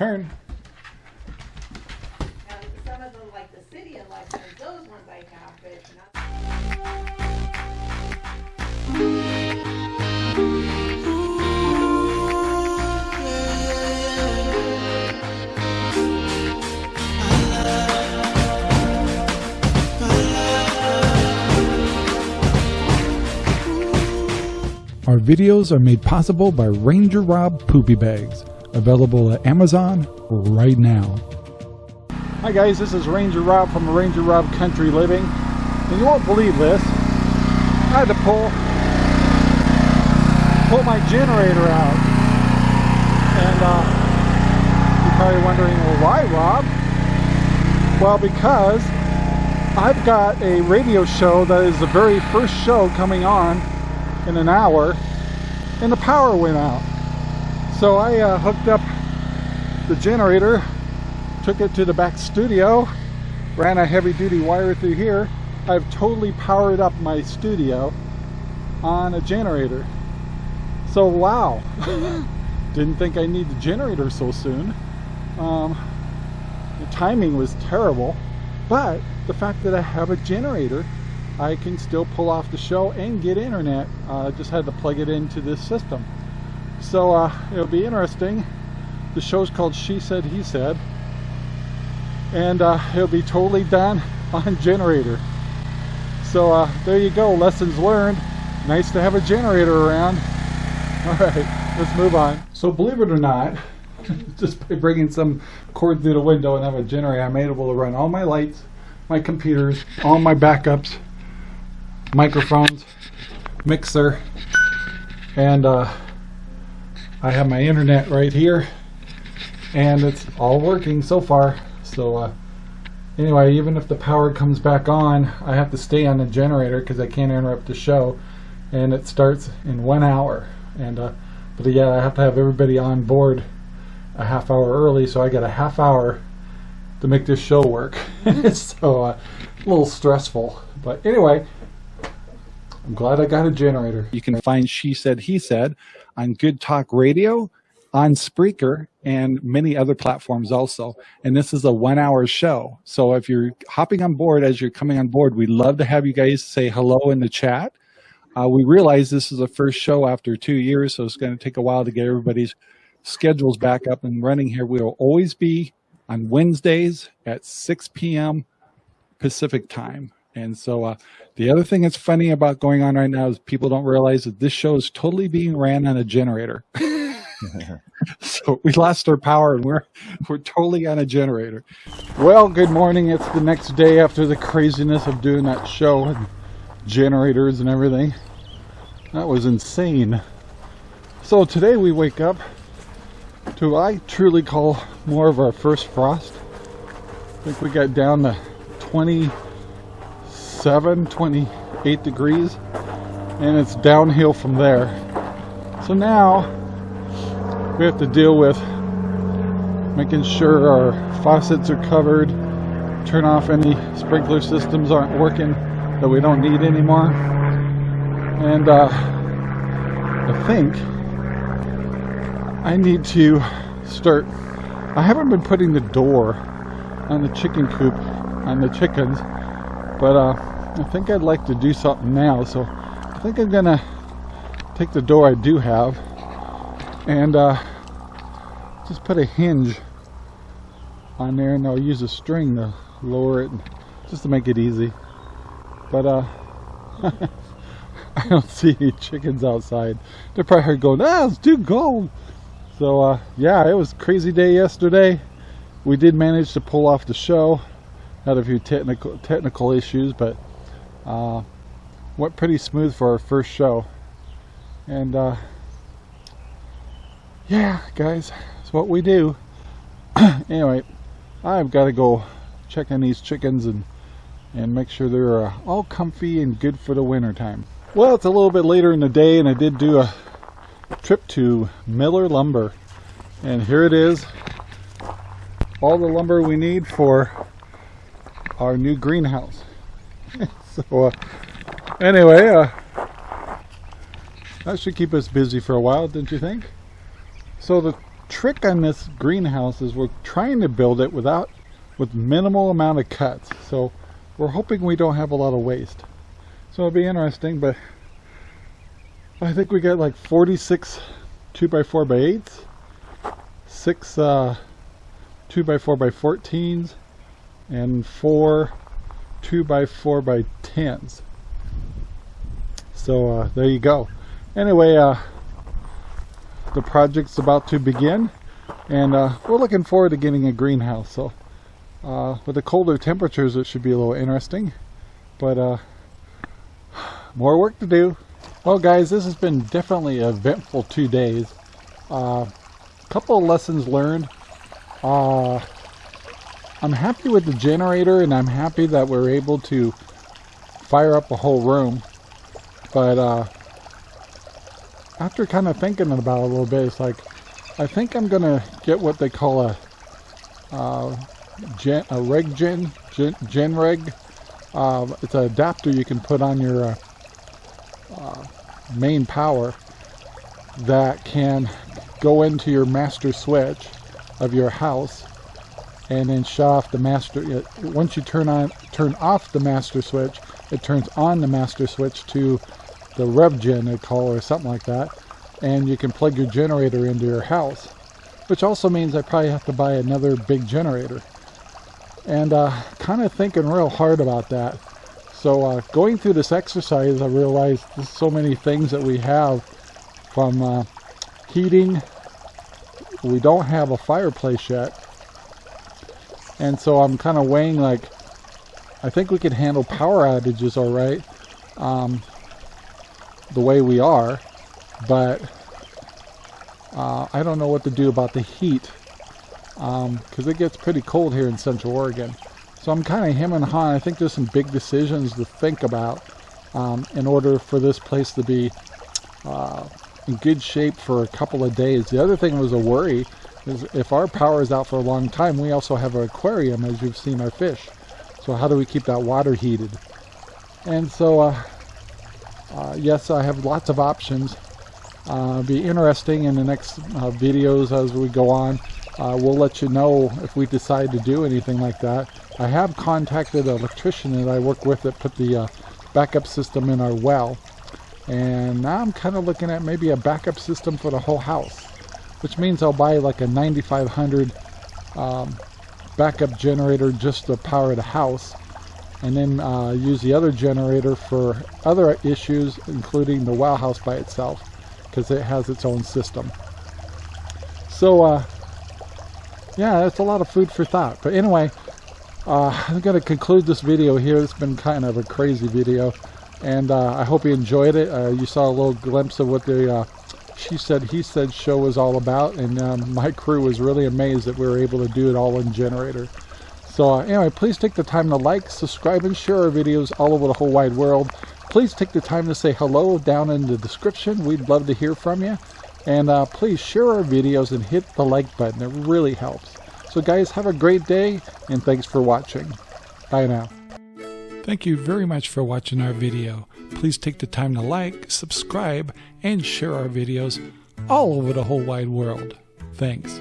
turn. Our videos are made possible by Ranger Rob Poopy Bags, available at Amazon right now. Hi guys, this is Ranger Rob from Ranger Rob Country Living. And you won't believe this. I had to pull pull my generator out. And uh, you're probably wondering, well why Rob? Well because I've got a radio show that is the very first show coming on in an hour and the power went out. So I uh, hooked up the generator, took it to the back studio, ran a heavy duty wire through here. I've totally powered up my studio on a generator. So wow, didn't think I need the generator so soon. Um, the timing was terrible, but the fact that I have a generator I can still pull off the show and get internet. Uh, just had to plug it into this system. So uh, it'll be interesting. The show's called She Said, He Said. And uh, it'll be totally done on generator. So uh, there you go, lessons learned. Nice to have a generator around. All right, let's move on. So believe it or not, just by bringing some cord through the window and have a generator, I'm able to run all my lights, my computers, all my backups, microphones, mixer, and uh, I have my internet right here, and it's all working so far. So uh, anyway, even if the power comes back on, I have to stay on the generator because I can't interrupt the show, and it starts in one hour. And uh, but yeah, I have to have everybody on board a half hour early, so I got a half hour to make this show work. so uh, a little stressful, but anyway. I'm glad I got a generator. You can find She Said, He Said on Good Talk Radio, on Spreaker, and many other platforms also. And this is a one hour show. So if you're hopping on board as you're coming on board, we'd love to have you guys say hello in the chat. Uh, we realize this is the first show after two years, so it's going to take a while to get everybody's schedules back up and running here. We will always be on Wednesdays at 6 p.m. Pacific time. And so uh, the other thing that's funny about going on right now is people don't realize that this show is totally being ran on a generator. so we lost our power and we're we're totally on a generator. Well, good morning. It's the next day after the craziness of doing that show and generators and everything. That was insane. So today we wake up to I truly call more of our first frost. I think we got down to 20 27, 28 degrees, and it's downhill from there. So now we have to deal with making sure our faucets are covered, turn off any sprinkler systems aren't working that we don't need anymore. And uh, I think I need to start, I haven't been putting the door on the chicken coop on the chickens but uh, I think I'd like to do something now so I think I'm gonna take the door I do have and uh, just put a hinge on there and I'll use a string to lower it just to make it easy. But uh I don't see any chickens outside. They're probably going ah it's too cold. So uh, yeah it was crazy day yesterday. We did manage to pull off the show had a few technical technical issues, but uh, went pretty smooth for our first show. And uh, yeah, guys, it's what we do. anyway, I've got to go check on these chickens and and make sure they're uh, all comfy and good for the winter time. Well, it's a little bit later in the day, and I did do a trip to Miller Lumber, and here it is. All the lumber we need for our new greenhouse. so uh, anyway, uh, that should keep us busy for a while, don't you think? So the trick on this greenhouse is we're trying to build it without with minimal amount of cuts. So we're hoping we don't have a lot of waste. So it'll be interesting, but I think we got like 46 2 by 4 by 8s, 6 uh, 2 by 4 by 14s, and 4 2 by 4 by 10s. So uh, there you go. Anyway, uh, the project's about to begin and uh, we're looking forward to getting a greenhouse. So uh, with the colder temperatures it should be a little interesting. But uh, more work to do. Well guys, this has been definitely eventful two days. A uh, couple of lessons learned. I'm happy with the generator and I'm happy that we're able to fire up the whole room. But uh, after kind of thinking about it a little bit, it's like, I think I'm going to get what they call a, uh, gen, a reg gen, gen, gen reg. Uh, it's an adapter you can put on your uh, uh, main power that can go into your master switch of your house and then shut off the master once you turn on turn off the master switch it turns on the master switch to the RevGen they call or something like that and you can plug your generator into your house which also means I probably have to buy another big generator and uh, kind of thinking real hard about that so uh, going through this exercise, I realized there's so many things that we have from uh, heating. We don't have a fireplace yet. And so I'm kind of weighing like, I think we can handle power outages all right, um, the way we are, but uh, I don't know what to do about the heat because um, it gets pretty cold here in Central Oregon. So I'm kind of him and hawing. I think there's some big decisions to think about um, in order for this place to be uh, in good shape for a couple of days. The other thing was a worry is if our power is out for a long time, we also have an aquarium as you've seen our fish. So how do we keep that water heated? And so, uh, uh, yes, I have lots of options. Uh, be interesting in the next uh, videos as we go on. Uh, we'll let you know if we decide to do anything like that. I have contacted an electrician that I work with that put the uh, backup system in our well. And now I'm kind of looking at maybe a backup system for the whole house. Which means I'll buy like a 9500 um, backup generator just to power the house. And then uh, use the other generator for other issues, including the well house by itself. Because it has its own system. So, uh, yeah, that's a lot of food for thought. But anyway, uh, I'm to conclude this video here. It's been kind of a crazy video. And uh, I hope you enjoyed it. Uh, you saw a little glimpse of what the uh, She Said, He Said show was all about. And um, my crew was really amazed that we were able to do it all in Generator. So uh, anyway, please take the time to like, subscribe, and share our videos all over the whole wide world. Please take the time to say hello down in the description. We'd love to hear from you. And uh, please share our videos and hit the like button. It really helps. So guys, have a great day and thanks for watching. Bye now. Thank you very much for watching our video. Please take the time to like, subscribe, and share our videos all over the whole wide world. Thanks.